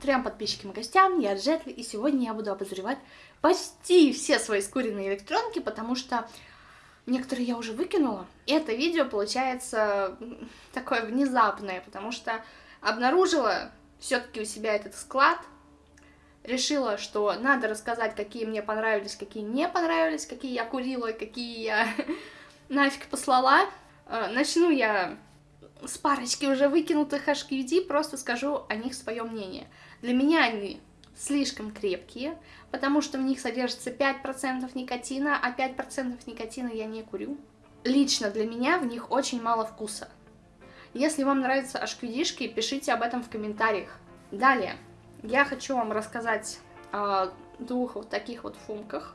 Трем подписчикам и гостям, я Джетли, и сегодня я буду обозревать почти все свои скуренные электронки, потому что некоторые я уже выкинула. И это видео получается такое внезапное, потому что обнаружила все-таки у себя этот склад, решила, что надо рассказать, какие мне понравились, какие не понравились, какие я курила, какие я нафиг послала. Э, начну я с парочки уже выкинутых HQD, просто скажу о них свое мнение. Для меня они слишком крепкие, потому что в них содержится 5% никотина, а 5% никотина я не курю. Лично для меня в них очень мало вкуса. Если вам нравятся HQD-шки, пишите об этом в комментариях. Далее, я хочу вам рассказать о двух вот таких вот фумках.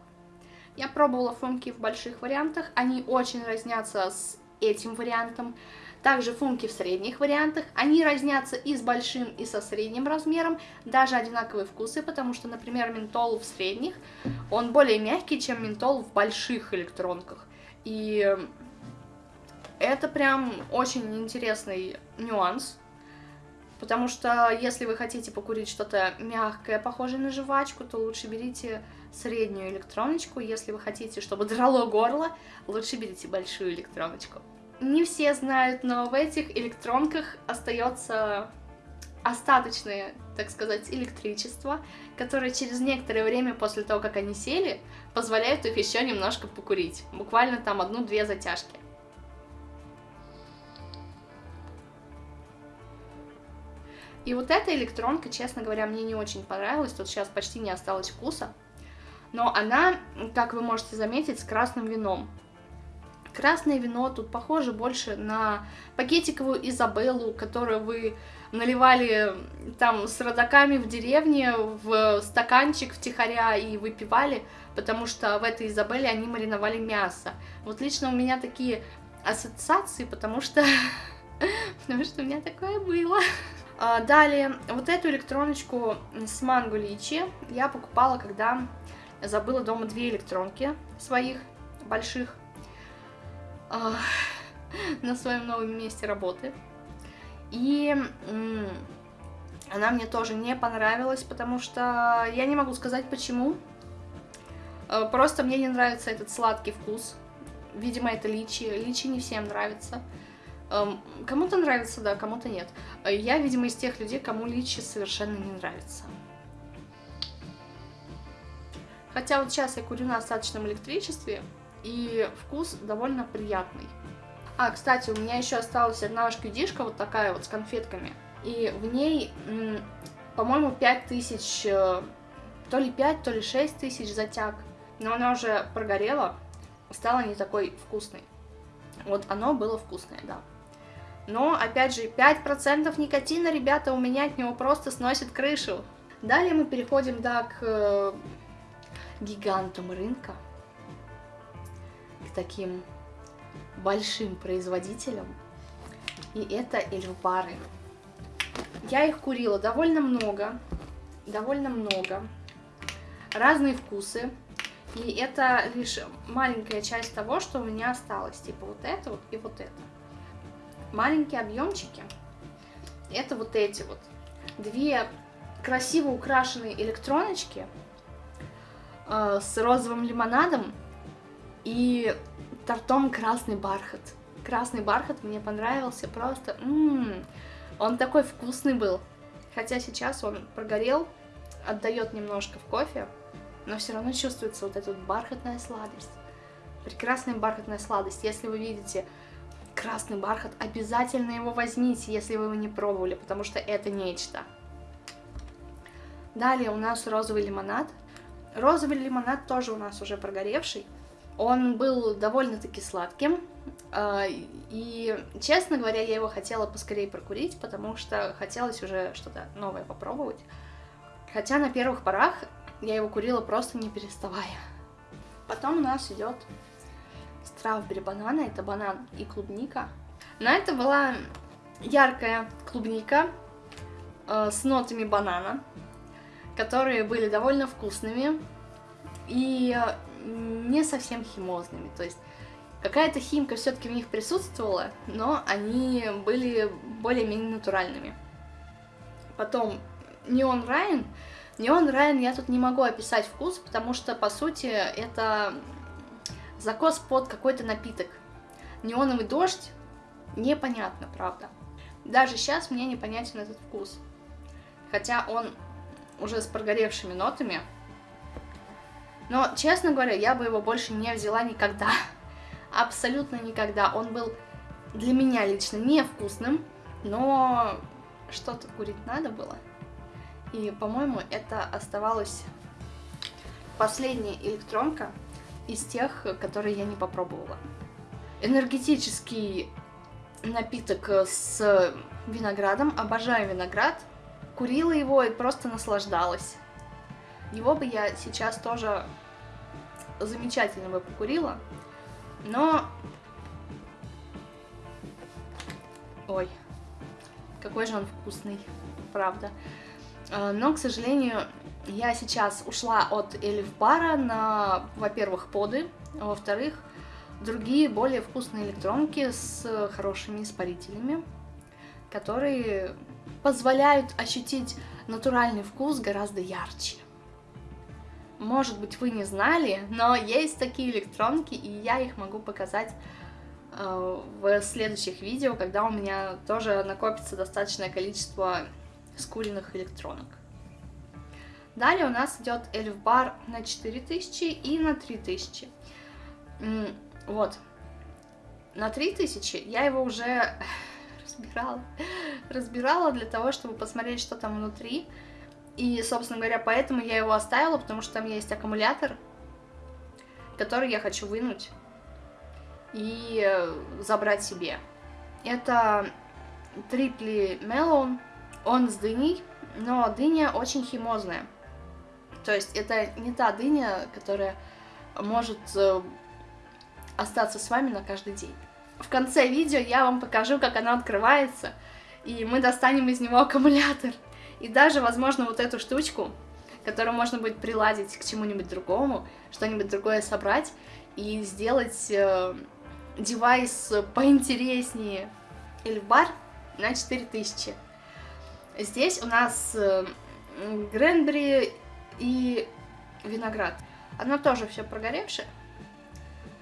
Я пробовала фумки в больших вариантах, они очень разнятся с этим вариантом. Также функи в средних вариантах, они разнятся и с большим, и со средним размером, даже одинаковые вкусы, потому что, например, ментол в средних, он более мягкий, чем ментол в больших электронках. И это прям очень интересный нюанс, потому что если вы хотите покурить что-то мягкое, похожее на жвачку, то лучше берите среднюю электроночку, если вы хотите, чтобы драло горло, лучше берите большую электроночку не все знают, но в этих электронках остается остаточное, так сказать, электричество, которое через некоторое время после того, как они сели, позволяет их еще немножко покурить. Буквально там одну-две затяжки. И вот эта электронка, честно говоря, мне не очень понравилась, тут сейчас почти не осталось вкуса, но она, как вы можете заметить, с красным вином. Красное вино тут похоже больше на пакетиковую Изабеллу, которую вы наливали там с родаками в деревне в стаканчик втихаря и выпивали, потому что в этой Изабелле они мариновали мясо. Вот лично у меня такие ассоциации, потому что, потому что у меня такое было. А, далее, вот эту электроночку с манго личи я покупала, когда забыла дома две электронки своих больших на своем новом месте работы. И она мне тоже не понравилась, потому что я не могу сказать почему. Э, просто мне не нравится этот сладкий вкус. Видимо, это личи. Личи не всем нравится. Эм, кому-то нравится, да, кому-то нет. Э, я, видимо, из тех людей, кому личи совершенно не нравится. Хотя вот сейчас я курю на остаточном электричестве, и вкус довольно приятный. А, кстати, у меня еще осталась одна шкюдишка вот такая вот с конфетками, и в ней, по-моему, 5000, э, то ли 5, то ли 6 тысяч затяг, но она уже прогорела, стала не такой вкусной. Вот оно было вкусное, да. Но, опять же, 5% никотина, ребята, у меня от него просто сносит крышу. Далее мы переходим, да, к э, гигантам рынка таким большим производителем, и это эльфбары. Я их курила довольно много, довольно много, разные вкусы, и это лишь маленькая часть того, что у меня осталось, типа вот это вот и вот это. Маленькие объемчики, это вот эти вот, две красиво украшенные электроночки э, с розовым лимонадом, и тортом красный бархат. Красный бархат мне понравился просто. Ммм, он такой вкусный был. Хотя сейчас он прогорел, отдает немножко в кофе, но все равно чувствуется вот эта вот бархатная сладость. Прекрасная бархатная сладость. Если вы видите красный бархат, обязательно его возьмите, если вы его не пробовали, потому что это нечто. Далее у нас розовый лимонад. Розовый лимонад тоже у нас уже прогоревший. Он был довольно-таки сладким, а, и, честно говоря, я его хотела поскорее прокурить, потому что хотелось уже что-то новое попробовать. Хотя на первых порах я его курила просто не переставая. Потом у нас идет стравбери банана, это банан и клубника. На это была яркая клубника э, с нотами банана, которые были довольно вкусными. И не совсем химозными, то есть какая-то химка все-таки в них присутствовала, но они были более-менее натуральными. Потом Неон Райан. Неон Райан я тут не могу описать вкус, потому что, по сути, это закос под какой-то напиток. Неоновый дождь, непонятно, правда. Даже сейчас мне непонятен этот вкус. Хотя он уже с прогоревшими нотами. Но, честно говоря, я бы его больше не взяла никогда. Абсолютно никогда. Он был для меня лично невкусным, но что-то курить надо было. И, по-моему, это оставалась последняя электронка из тех, которые я не попробовала. Энергетический напиток с виноградом. Обожаю виноград. Курила его и просто наслаждалась. Его бы я сейчас тоже замечательно бы покурила. Но... Ой, какой же он вкусный, правда. А, но, к сожалению, я сейчас ушла от Эльф Бара на, во-первых, поды, а во-вторых, другие более вкусные электронки с хорошими испарителями, которые позволяют ощутить натуральный вкус гораздо ярче. Может быть, вы не знали, но есть такие электронки, и я их могу показать э, в следующих видео, когда у меня тоже накопится достаточное количество скуренных электронок. Далее у нас идет Эльф Бар на 4000 и на 3000. Вот. На 3000 я его уже разбирала. Разбирала для того, чтобы посмотреть, что там внутри. И, собственно говоря, поэтому я его оставила, потому что там есть аккумулятор, который я хочу вынуть и э, забрать себе. Это Трипли Мелон, он с дыней, но дыня очень химозная. То есть это не та дыня, которая может э, остаться с вами на каждый день. В конце видео я вам покажу, как она открывается, и мы достанем из него аккумулятор. И даже, возможно, вот эту штучку, которую можно будет приладить к чему-нибудь другому, что-нибудь другое собрать и сделать э, девайс поинтереснее. Эльфбар на 4000. Здесь у нас э, Гренбери и виноград. Оно тоже все прогоревшее,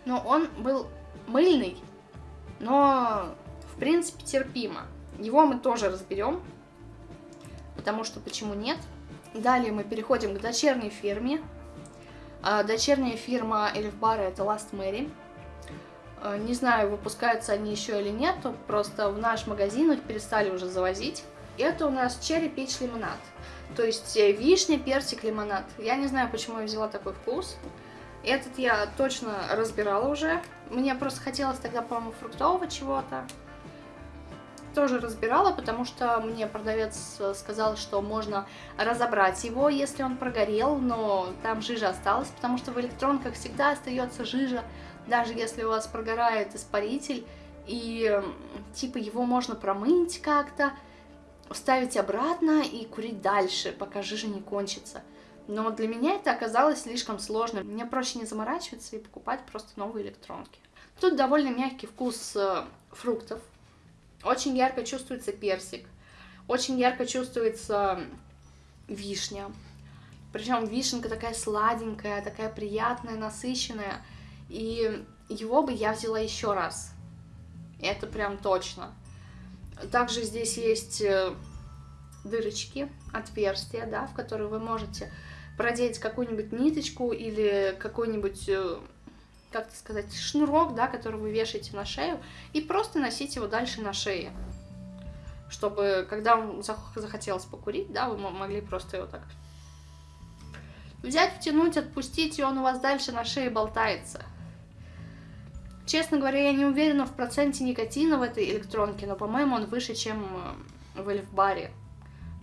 но он был мыльный, но в принципе терпимо. Его мы тоже разберем, потому что почему нет. Далее мы переходим к дочерней фирме. А, дочерняя фирма Эльфбара это Last Mary. А, не знаю, выпускаются они еще или нет, просто в наш магазин их перестали уже завозить. Это у нас черри пич лимонад. То есть э, вишня, персик, лимонад. Я не знаю, почему я взяла такой вкус. Этот я точно разбирала уже. Мне просто хотелось тогда, по-моему, фруктового чего-то. Тоже разбирала, потому что мне продавец э, сказал, что можно разобрать его, если он прогорел, но там жижа осталась, потому что в электронках всегда остается жижа, даже если у вас прогорает испаритель, и типа его можно промыть как-то, вставить обратно и курить дальше, пока жижа не кончится. Но для меня это оказалось слишком сложно. Мне проще не заморачиваться и покупать просто новые электронки. Тут довольно мягкий вкус э, фруктов. Очень ярко чувствуется персик. Очень ярко чувствуется вишня. Причем вишенка такая сладенькая, такая приятная, насыщенная. И его бы я взяла еще раз. Это прям точно. Также здесь есть э, дырочки, отверстия, да, в которые вы можете продеть какую-нибудь ниточку или какой-нибудь, э, как это сказать, шнурок, да, который вы вешаете на шею, и просто носить его дальше на шее. Чтобы, когда вам захотелось покурить, да, вы могли просто его так взять, втянуть, отпустить, и он у вас дальше на шее болтается. Честно говоря, я не уверена в проценте никотина в этой электронке, но, по-моему, он выше, чем э, в Эльфбаре.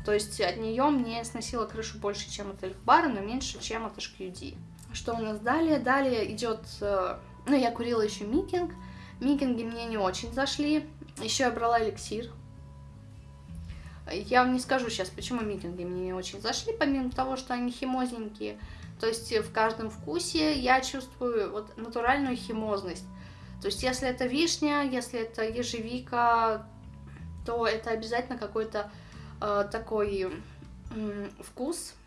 То есть от нее мне сносило крышу больше, чем от Эльфбара, но меньше, чем от HQD. Что у нас далее? Далее идет... Э, ну, я курила еще Микинг. Микинги мне не очень зашли. Еще я брала эликсир. Я вам не скажу сейчас, почему митинги мне не очень зашли, помимо того, что они химозненькие. То есть в каждом вкусе я чувствую вот натуральную химозность. То есть, если это вишня, если это ежевика, то это обязательно какой-то э, такой вкус э,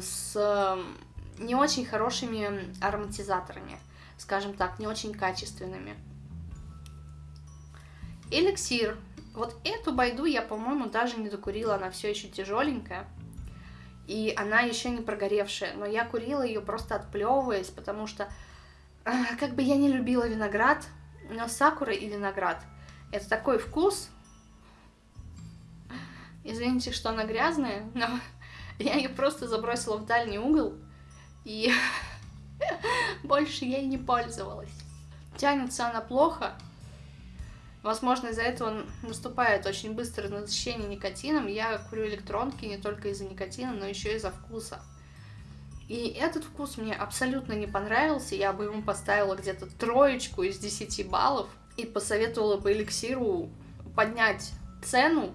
с не очень хорошими ароматизаторами, скажем так, не очень качественными. Эликсир. Вот эту байду я, по-моему, даже не докурила, она все еще тяжеленькая. И она еще не прогоревшая, но я курила ее просто отплевываясь, потому что а, как бы я не любила виноград, но сакура и виноград это такой вкус. Извините, что она грязная, но я ее просто забросила в дальний угол и больше ей не пользовалась. Тянется она плохо. Возможно, из-за этого наступает очень быстрое насыщение никотином. Я курю электронки не только из-за никотина, но еще и из-за вкуса. И этот вкус мне абсолютно не понравился. Я бы ему поставила где-то троечку из 10 баллов. И посоветовала бы эликсиру поднять цену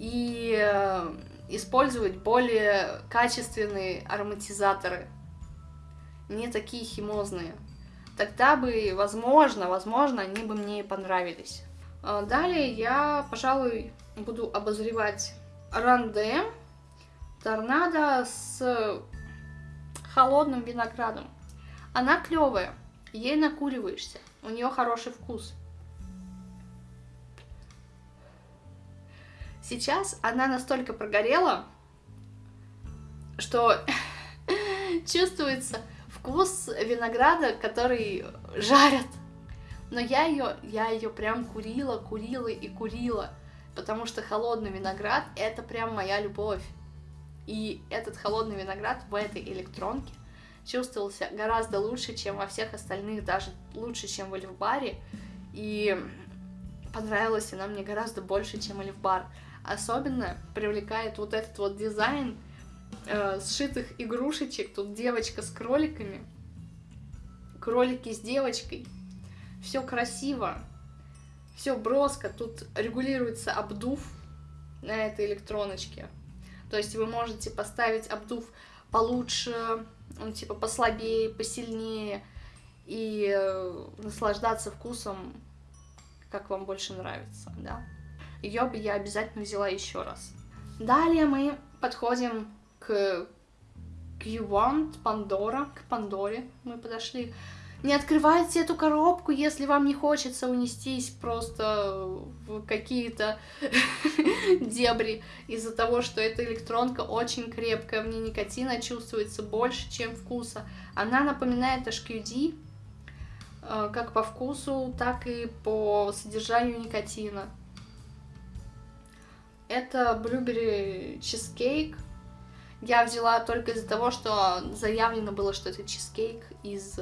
и э, использовать более качественные ароматизаторы не такие химозные. Тогда бы, возможно, возможно, они бы мне понравились. А, далее я, пожалуй, буду обозревать Ранде Торнадо с холодным виноградом. Она клевая, ей накуриваешься, у нее хороший вкус. Сейчас она настолько прогорела, что чувствуется вкус винограда, который жарят. Но я ее, я ее прям курила, курила и курила, потому что холодный виноград это прям моя любовь. И этот холодный виноград в этой электронке чувствовался гораздо лучше, чем во всех остальных, даже лучше, чем в Эльфбаре. И понравилась она мне гораздо больше, чем Эльфбар. Особенно привлекает вот этот вот дизайн, э, сшитых игрушечек. Тут девочка с кроликами, кролики с девочкой. Все красиво, все броско. Тут регулируется обдув на этой электроночке. То есть вы можете поставить обдув получше, он типа послабее, посильнее и э, наслаждаться вкусом, как вам больше нравится, да. Ее бы я обязательно взяла еще раз. Далее мы подходим к Q1, Пандора, к Пандоре мы подошли. Не открывайте эту коробку, если вам не хочется унестись просто в какие-то дебри из-за того, что эта электронка очень крепкая, в ней никотина чувствуется больше, чем вкуса. Она напоминает HQD, э, как по вкусу, так и по содержанию никотина. Это Blueberry Cheesecake, я взяла только из-за того, что заявлено было, что это чизкейк из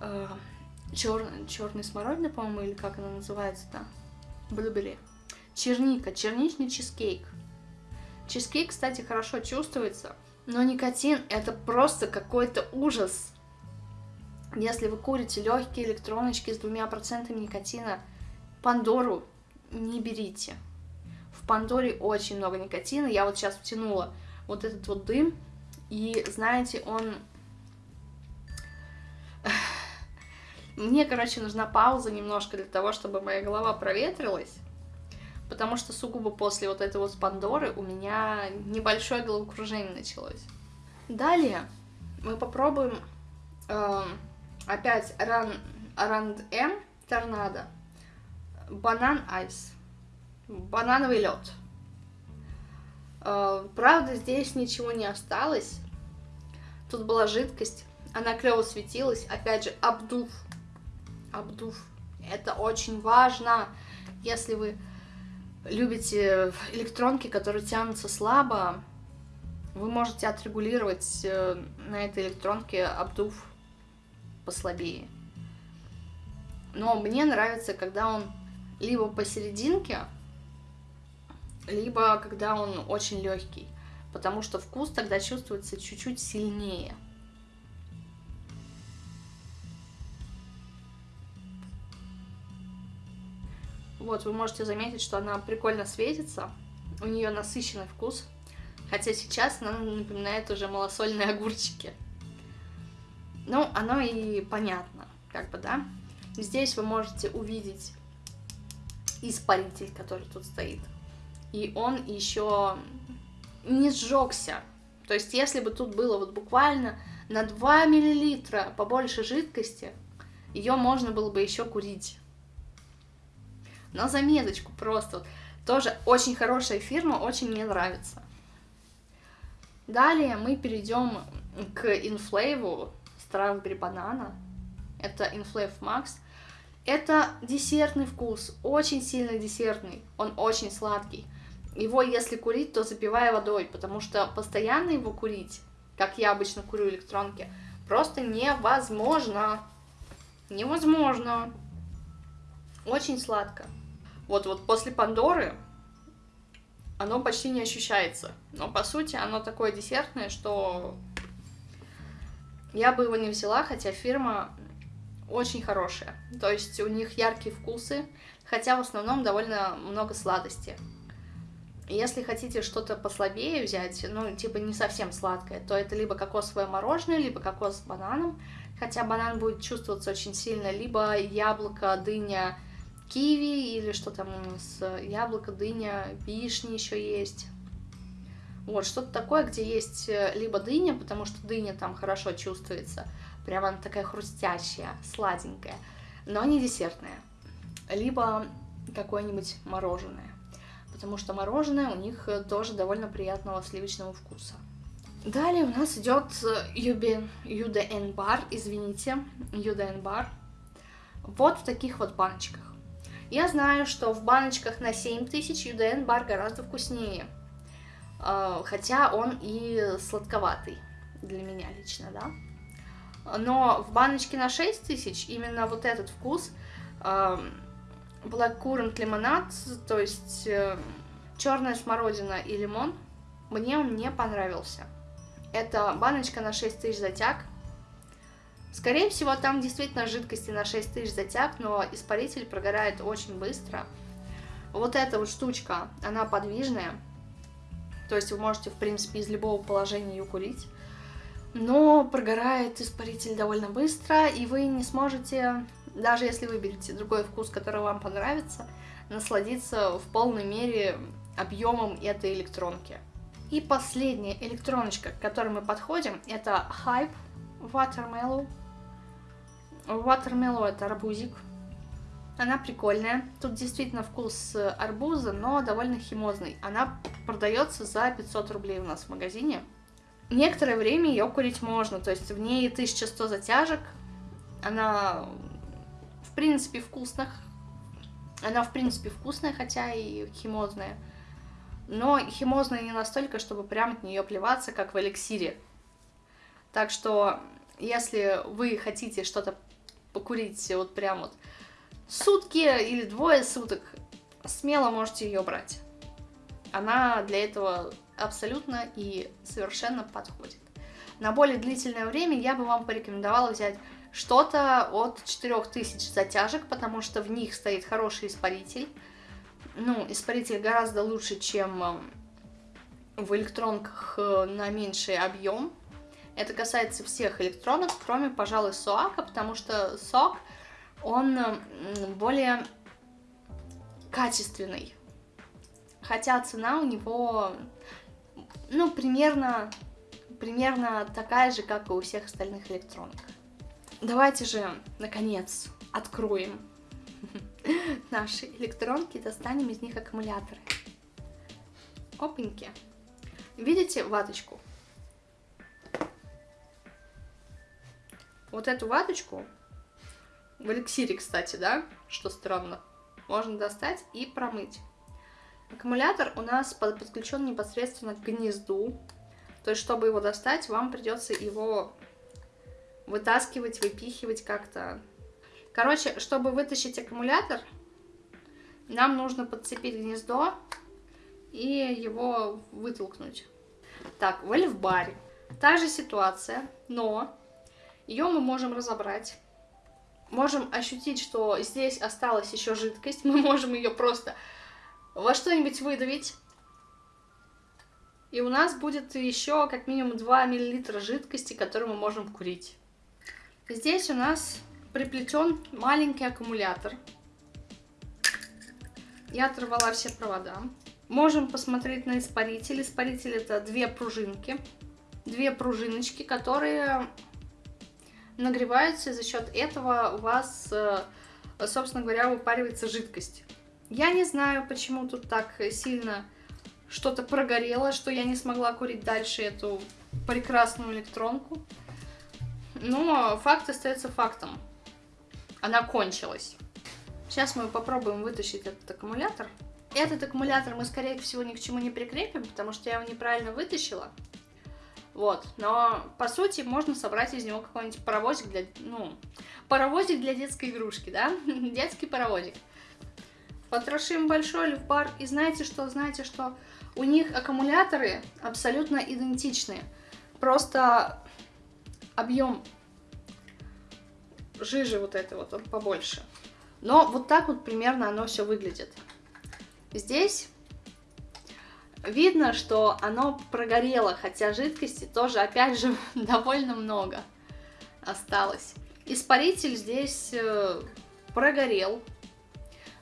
э, чер... черной смородины, по-моему, или как она называется-то? Блюбери. Черника, черничный чизкейк. Чизкейк, кстати, хорошо чувствуется, но никотин это просто какой-то ужас. Если вы курите легкие электроночки с двумя процентами никотина, Пандору не берите. Пандоре очень много никотина. Я вот сейчас втянула вот этот вот дым, и, знаете, он... Мне, короче, нужна пауза немножко для того, чтобы моя голова проветрилась, потому что сугубо после вот этой вот Пандоры у меня небольшое головокружение началось. Далее мы попробуем э, опять ран, Ранд М Торнадо, банан айс, банановый лед. Э, правда, здесь ничего не осталось. Тут была жидкость, она клево светилась. Опять же, обдув. Обдув. Это очень важно, если вы любите электронки, которые тянутся слабо, вы можете отрегулировать э, на этой электронке обдув послабее. Но мне нравится, когда он либо посерединке, либо когда он очень легкий, потому что вкус тогда чувствуется чуть-чуть сильнее. Вот, вы можете заметить, что она прикольно светится, у нее насыщенный вкус, хотя сейчас она напоминает уже малосольные огурчики. Ну, оно и понятно, как бы, да? Здесь вы можете увидеть испаритель, который тут стоит и он еще не сжегся. То есть, если бы тут было вот буквально на 2 миллилитра побольше жидкости, ее можно было бы еще курить. На заметочку просто. Тоже очень хорошая фирма, очень мне нравится. Далее мы перейдем к Inflave Strawberry Banana. Это Inflave Max. Это десертный вкус, очень сильно десертный, он очень сладкий. Его, если курить, то запивая водой, потому что постоянно его курить, как я обычно курю электронки, просто невозможно. Невозможно. Очень сладко. Вот, вот после Пандоры оно почти не ощущается. Но по сути оно такое десертное, что я бы его не взяла, хотя фирма очень хорошая. То есть у них яркие вкусы, хотя в основном довольно много сладости. Если хотите что-то послабее взять, ну, типа не совсем сладкое, то это либо кокосовое мороженое, либо кокос с бананом, хотя банан будет чувствоваться очень сильно, либо яблоко, дыня, киви, или что там с яблоко, дыня, вишни еще есть. Вот, что-то такое, где есть э, либо дыня, потому что дыня там хорошо чувствуется, прям она такая хрустящая, сладенькая, но не десертная. Либо какое-нибудь мороженое, потому что мороженое у них э, тоже довольно приятного сливочного вкуса. Далее у нас идет UDN бар, извините, UDN бар. Вот в таких вот баночках. Я знаю, что в баночках на 7000 UDN бар гораздо вкуснее. А, хотя он и сладковатый для меня лично, да. Но в баночке на 6000 именно вот этот вкус Black Currant лимонад, то есть э, черная смородина и лимон, мне он не понравился. Это баночка на 6000 затяг. Скорее всего, там действительно жидкости на 6000 затяг, но испаритель прогорает очень быстро. Вот эта вот штучка, она подвижная, то есть вы можете, в принципе, из любого положения ее курить. Но прогорает испаритель довольно быстро, и вы не сможете, даже если выберете другой вкус, который вам понравится, насладиться в полной мере объемом этой электронки. И последняя электроночка, к которой мы подходим, это Hype Watermelon. Watermelon это арбузик. Она прикольная. Тут действительно вкус арбуза, но довольно химозный. Она продается за 500 рублей у нас в магазине. Некоторое время ее курить можно, то есть в ней 1100 затяжек. Она принципе вкусных. Она в принципе вкусная, хотя и химозная. Но химозная не настолько, чтобы прям от нее плеваться, как в эликсире. Так что, если вы хотите что-то покурить вот прям вот сутки или двое суток, смело можете ее брать. Она для этого абсолютно и совершенно подходит. На более длительное время я бы вам порекомендовала взять что-то от 4000 затяжек, потому что в них стоит хороший испаритель. Ну, испаритель гораздо лучше, чем э, в электронках э, на меньший объем. Это касается всех электронок, кроме, пожалуй, СОАКа, потому что СОАК он более качественный. Хотя цена у него, ну, примерно, примерно такая же, как и у всех остальных электронок. Давайте же, наконец, откроем наши электронки и достанем из них аккумуляторы. Опеньки. Видите ваточку? Вот эту ваточку в эликсире, кстати, да, что странно. Можно достать и промыть. Аккумулятор у нас подключен непосредственно к гнезду. То есть, чтобы его достать, вам придется его вытаскивать, выпихивать как-то. Короче, чтобы вытащить аккумулятор, нам нужно подцепить гнездо и его вытолкнуть. Так, в эльфбаре. Та же ситуация, но ее мы можем разобрать можем ощутить, что здесь осталась еще жидкость, мы можем ее просто во что-нибудь выдавить. И у нас будет еще как минимум 2 мл жидкости, которую мы можем курить. Здесь у нас приплетен маленький аккумулятор. Я оторвала все провода. Можем посмотреть на испаритель. Испаритель это две пружинки, две пружиночки, которые нагреваются, и за счет этого у вас, э, собственно говоря, выпаривается жидкость. Я не знаю, почему тут так сильно что-то прогорело, что я не смогла курить дальше эту прекрасную электронку. Но факт остается фактом. Она кончилась. Сейчас мы попробуем вытащить этот аккумулятор. Этот аккумулятор мы, скорее всего, ни к чему не прикрепим, потому что я его неправильно вытащила. Вот, но по сути можно собрать из него какой-нибудь паровозик для, ну, паровозик для детской игрушки, да, детский паровозик. Потрошим большой люфбар, и знаете что, знаете что, у них аккумуляторы абсолютно идентичные, просто объем жижи вот этой вот, он побольше. Но вот так вот примерно оно все выглядит. Здесь видно, что оно прогорело, хотя жидкости тоже, опять же, довольно много осталось. Испаритель здесь э, прогорел.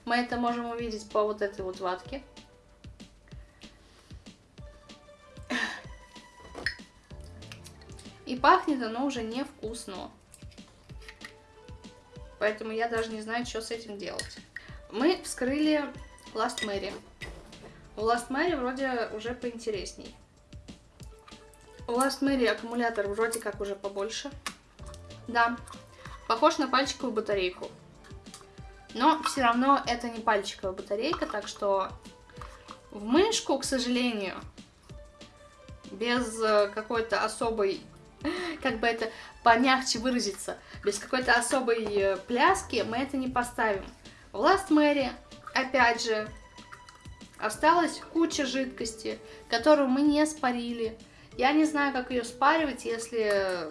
Мы это можем увидеть по вот этой вот ватке. И пахнет оно уже невкусно. Поэтому я даже не знаю, что с этим делать. Мы вскрыли Last Mary. У Last Mary вроде уже поинтересней. У Last Mary аккумулятор вроде как уже побольше. Да, похож на пальчиковую батарейку. Но все равно это не пальчиковая батарейка, так что в мышку, к сожалению, без э, какой-то особой, как бы это помягче выразиться, без какой-то особой э, пляски мы это не поставим. В Last Mary, опять же, Осталась куча жидкости, которую мы не спарили. Я не знаю, как ее спаривать, если,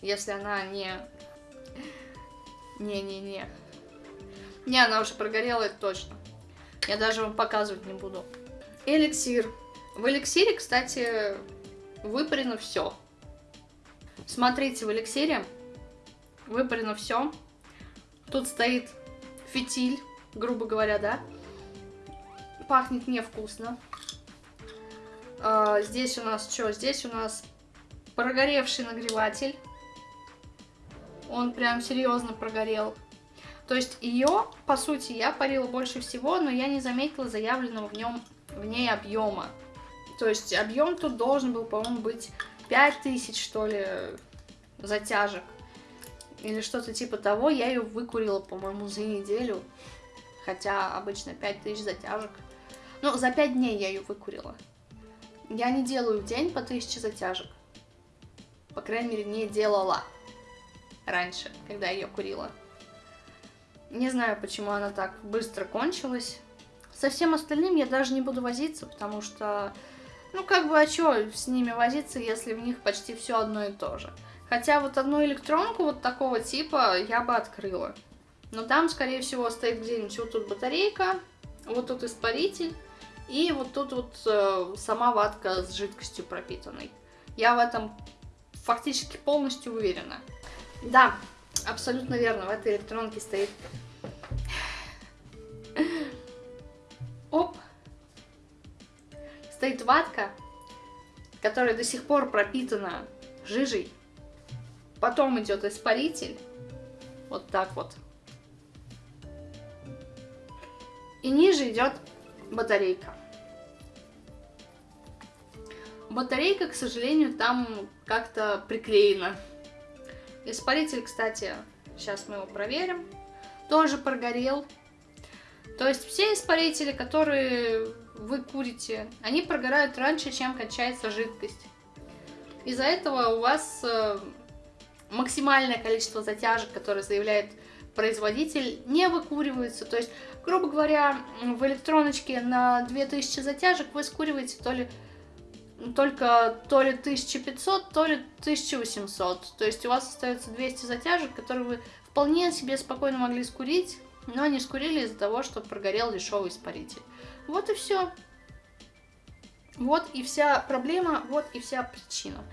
если она не... Не-не-не. Не, она уже прогорела, это точно. Я даже вам показывать не буду. Эликсир. В эликсире, кстати, выпарено все. Смотрите, в эликсире выпарено все. Тут стоит фитиль, грубо говоря, да пахнет невкусно. А, здесь у нас что? Здесь у нас прогоревший нагреватель. Он прям серьезно прогорел. То есть ее, по сути, я парила больше всего, но я не заметила заявленного в нем в ней объема. То есть объем тут должен был, по-моему, быть 5000, что ли, затяжек. Или что-то типа того. Я ее выкурила, по-моему, за неделю. Хотя обычно 5000 затяжек. Ну, за 5 дней я ее выкурила. Я не делаю в день по 1000 затяжек. По крайней мере, не делала раньше, когда ее курила. Не знаю, почему она так быстро кончилась. Со всем остальным я даже не буду возиться, потому что, ну как бы, а что с ними возиться, если в них почти все одно и то же. Хотя вот одну электронку вот такого типа я бы открыла. Но там, скорее всего, стоит где-нибудь вот тут батарейка, вот тут испаритель, и вот тут вот э, сама ватка с жидкостью пропитанной. Я в этом фактически полностью уверена. Да, абсолютно верно, в этой электронке стоит... Стоит ватка, которая до сих пор пропитана жижей. Потом идет испаритель. Вот так вот. И ниже идет батарейка. Батарейка, к сожалению, там как-то приклеена. Испаритель, кстати, сейчас мы его проверим, тоже прогорел. То есть все испарители, которые вы курите, они прогорают раньше, чем кончается жидкость. Из-за этого у вас э, максимальное количество затяжек, которое заявляет производитель, не выкуривается. То есть, грубо говоря, в электроночке на 2000 затяжек вы скуриваете то ли только то ли 1500, то ли 1800. То есть у вас остается 200 затяжек, которые вы вполне себе спокойно могли скурить, но не скурили из-за того, что прогорел дешевый испаритель. Вот и все. Вот и вся проблема, вот и вся причина.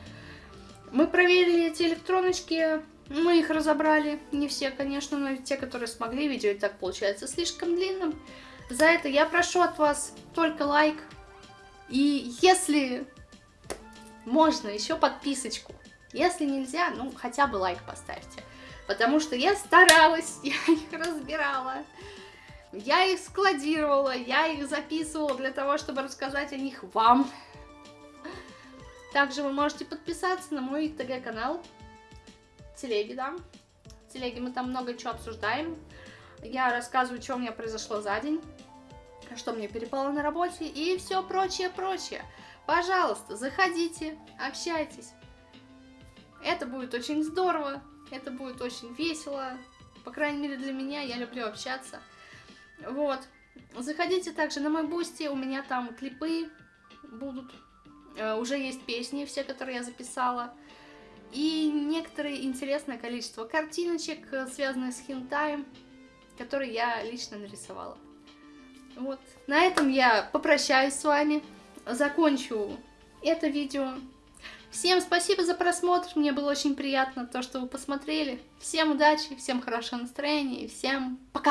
Мы проверили эти электроночки, мы их разобрали. Не все, конечно, но те, которые смогли. Видео и так получается слишком длинным. За это я прошу от вас только лайк, И если можно, еще подписочку. Если нельзя, ну хотя бы лайк поставьте. Потому что я старалась, я их разбирала. Я их складировала, я их записывала для того, чтобы рассказать о них вам. Также вы можете подписаться на мой ТГ-канал. Телеги, да. Телеги мы там много чего обсуждаем. Я рассказываю, что у меня произошло за день, что мне перепало на работе и все прочее, прочее. Пожалуйста, заходите, общайтесь. Это будет очень здорово, это будет очень весело. По крайней мере для меня, я люблю общаться. Вот. Заходите также на мой Boosty, у меня там клипы будут. Э, уже есть песни, все, которые я записала. И некоторое интересное количество картиночек, э, связанных с хентаем, которые я лично нарисовала. Вот. На этом я попрощаюсь с вами, закончу это видео. Всем спасибо за просмотр, мне было очень приятно то, что вы посмотрели. Всем удачи, всем хорошего настроения и всем пока!